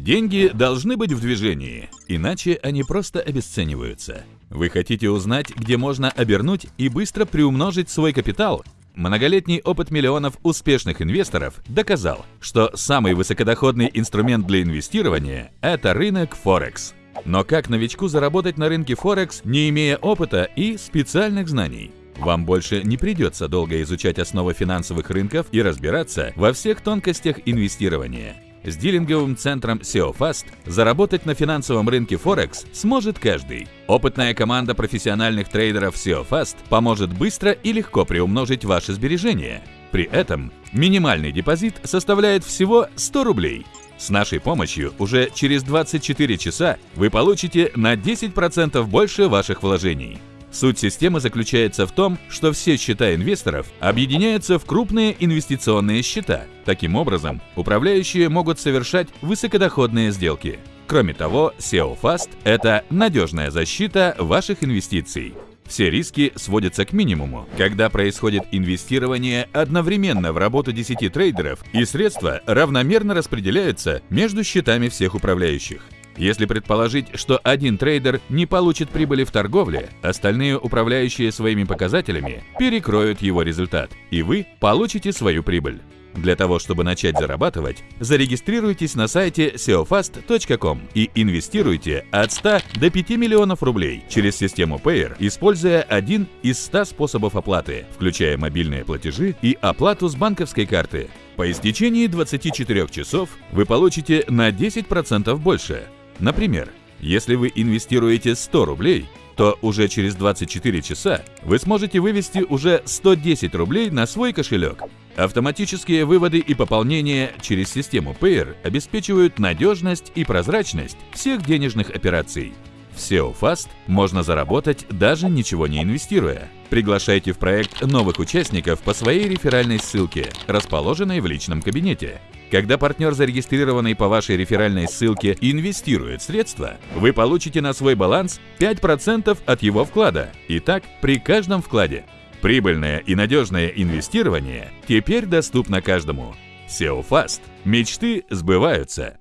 Деньги должны быть в движении, иначе они просто обесцениваются. Вы хотите узнать, где можно обернуть и быстро приумножить свой капитал? Многолетний опыт миллионов успешных инвесторов доказал, что самый высокодоходный инструмент для инвестирования – это рынок Форекс. Но как новичку заработать на рынке Форекс, не имея опыта и специальных знаний? Вам больше не придется долго изучать основы финансовых рынков и разбираться во всех тонкостях инвестирования. С дилинговым центром SEOFast заработать на финансовом рынке Форекс сможет каждый. Опытная команда профессиональных трейдеров SEOFast поможет быстро и легко приумножить ваши сбережения. При этом минимальный депозит составляет всего 100 рублей. С нашей помощью уже через 24 часа вы получите на 10% больше ваших вложений. Суть системы заключается в том, что все счета инвесторов объединяются в крупные инвестиционные счета. Таким образом, управляющие могут совершать высокодоходные сделки. Кроме того, SEO Fast – это надежная защита ваших инвестиций. Все риски сводятся к минимуму, когда происходит инвестирование одновременно в работу 10 трейдеров и средства равномерно распределяются между счетами всех управляющих. Если предположить, что один трейдер не получит прибыли в торговле, остальные управляющие своими показателями перекроют его результат, и вы получите свою прибыль. Для того, чтобы начать зарабатывать, зарегистрируйтесь на сайте seofast.com и инвестируйте от 100 до 5 миллионов рублей через систему Payer, используя один из 100 способов оплаты, включая мобильные платежи и оплату с банковской карты. По истечении 24 часов вы получите на 10% больше. Например, если вы инвестируете 100 рублей, то уже через 24 часа вы сможете вывести уже 110 рублей на свой кошелек. Автоматические выводы и пополнения через систему Payer обеспечивают надежность и прозрачность всех денежных операций. В SEO можно заработать даже ничего не инвестируя. Приглашайте в проект новых участников по своей реферальной ссылке, расположенной в личном кабинете. Когда партнер, зарегистрированный по вашей реферальной ссылке, инвестирует средства, вы получите на свой баланс 5% от его вклада. И так при каждом вкладе. Прибыльное и надежное инвестирование теперь доступно каждому. SEO Fast. Мечты сбываются.